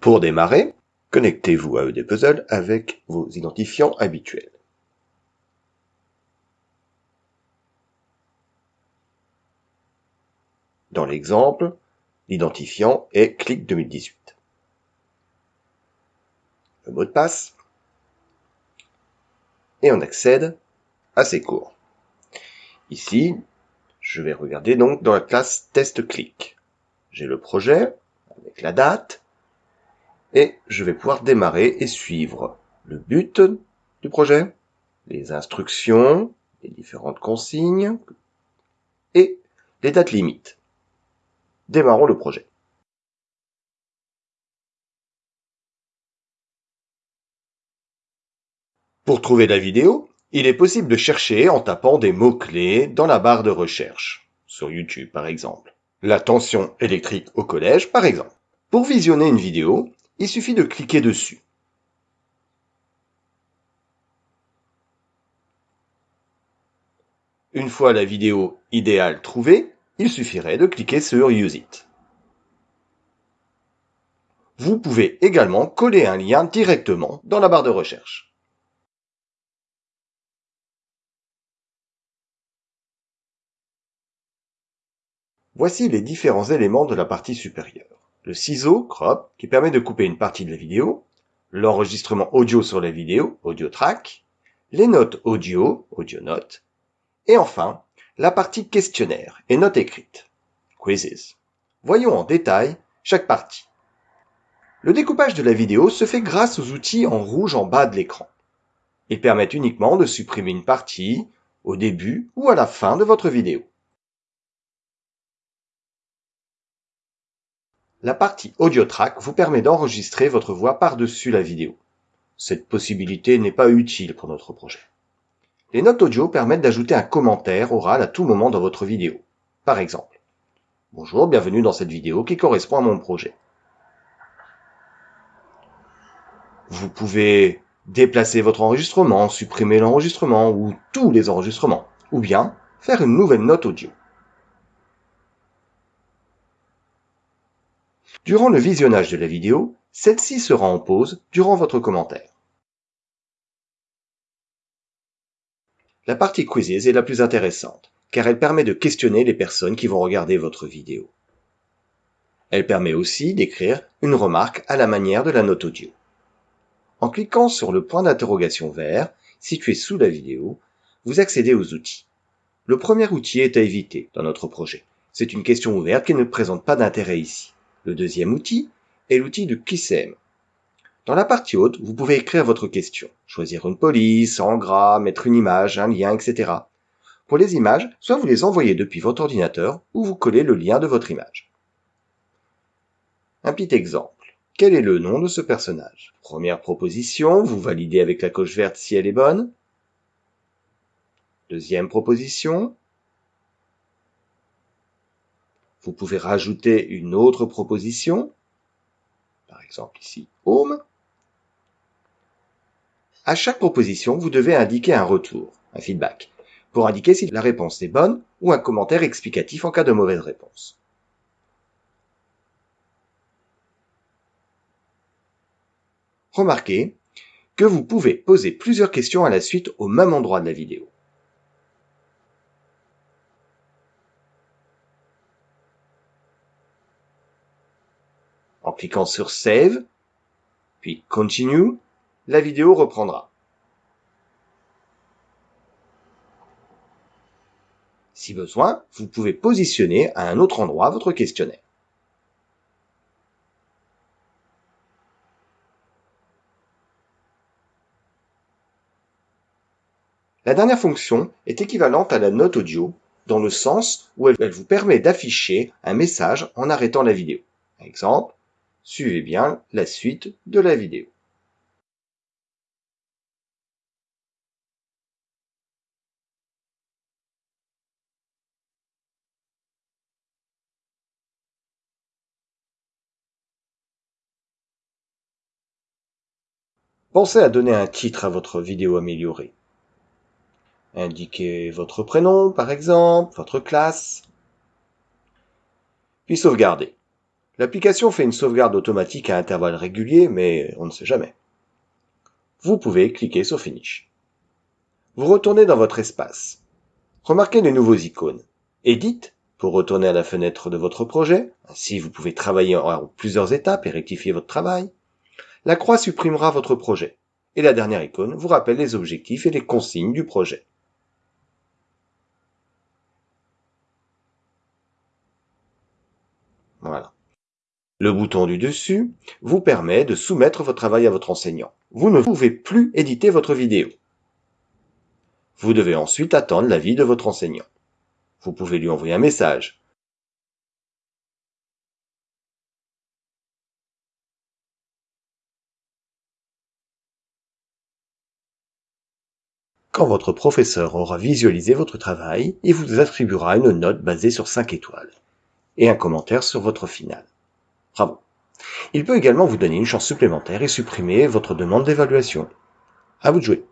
Pour démarrer, connectez-vous à EDPuzzle avec vos identifiants habituels. Dans l'exemple, l'identifiant est clic 2018. Le mot de passe et on accède à ces cours. Ici, je vais regarder donc dans la classe test clic. J'ai le projet avec la date et je vais pouvoir démarrer et suivre le but du projet, les instructions, les différentes consignes et les dates limites. Démarrons le projet. Pour trouver la vidéo, il est possible de chercher en tapant des mots-clés dans la barre de recherche, sur YouTube par exemple. La tension électrique au collège par exemple. Pour visionner une vidéo, il suffit de cliquer dessus. Une fois la vidéo idéale trouvée, il suffirait de cliquer sur Use It. Vous pouvez également coller un lien directement dans la barre de recherche. Voici les différents éléments de la partie supérieure le ciseau crop qui permet de couper une partie de la vidéo, l'enregistrement audio sur la vidéo, audio track, les notes audio, audio notes, et enfin la partie questionnaire et notes écrites, quizzes. Voyons en détail chaque partie. Le découpage de la vidéo se fait grâce aux outils en rouge en bas de l'écran. Ils permettent uniquement de supprimer une partie au début ou à la fin de votre vidéo. La partie audio track vous permet d'enregistrer votre voix par-dessus la vidéo. Cette possibilité n'est pas utile pour notre projet. Les notes audio permettent d'ajouter un commentaire oral à tout moment dans votre vidéo. Par exemple, Bonjour, bienvenue dans cette vidéo qui correspond à mon projet. Vous pouvez déplacer votre enregistrement, supprimer l'enregistrement ou tous les enregistrements, ou bien faire une nouvelle note audio. Durant le visionnage de la vidéo, celle-ci sera en pause durant votre commentaire. La partie Quizzes est la plus intéressante, car elle permet de questionner les personnes qui vont regarder votre vidéo. Elle permet aussi d'écrire une remarque à la manière de la note audio. En cliquant sur le point d'interrogation vert, situé sous la vidéo, vous accédez aux outils. Le premier outil est à éviter dans notre projet. C'est une question ouverte qui ne présente pas d'intérêt ici. Le deuxième outil est l'outil de QCM. Dans la partie haute, vous pouvez écrire votre question, choisir une police, en gras, mettre une image, un lien, etc. Pour les images, soit vous les envoyez depuis votre ordinateur ou vous collez le lien de votre image. Un petit exemple. Quel est le nom de ce personnage? Première proposition, vous validez avec la coche verte si elle est bonne. Deuxième proposition, vous pouvez rajouter une autre proposition, par exemple ici Home. À chaque proposition, vous devez indiquer un retour, un feedback, pour indiquer si la réponse est bonne ou un commentaire explicatif en cas de mauvaise réponse. Remarquez que vous pouvez poser plusieurs questions à la suite au même endroit de la vidéo. En cliquant sur Save, puis Continue, la vidéo reprendra. Si besoin, vous pouvez positionner à un autre endroit votre questionnaire. La dernière fonction est équivalente à la note audio dans le sens où elle vous permet d'afficher un message en arrêtant la vidéo. Exemple, Suivez bien la suite de la vidéo. Pensez à donner un titre à votre vidéo améliorée. Indiquez votre prénom, par exemple, votre classe, puis sauvegardez. L'application fait une sauvegarde automatique à intervalles réguliers, mais on ne sait jamais. Vous pouvez cliquer sur Finish. Vous retournez dans votre espace. Remarquez les nouveaux icônes. Edit pour retourner à la fenêtre de votre projet. Ainsi, vous pouvez travailler en plusieurs étapes et rectifier votre travail. La croix supprimera votre projet. Et la dernière icône vous rappelle les objectifs et les consignes du projet. Le bouton du dessus vous permet de soumettre votre travail à votre enseignant. Vous ne pouvez plus éditer votre vidéo. Vous devez ensuite attendre l'avis de votre enseignant. Vous pouvez lui envoyer un message. Quand votre professeur aura visualisé votre travail, il vous attribuera une note basée sur 5 étoiles et un commentaire sur votre finale. Il peut également vous donner une chance supplémentaire et supprimer votre demande d'évaluation. À vous de jouer.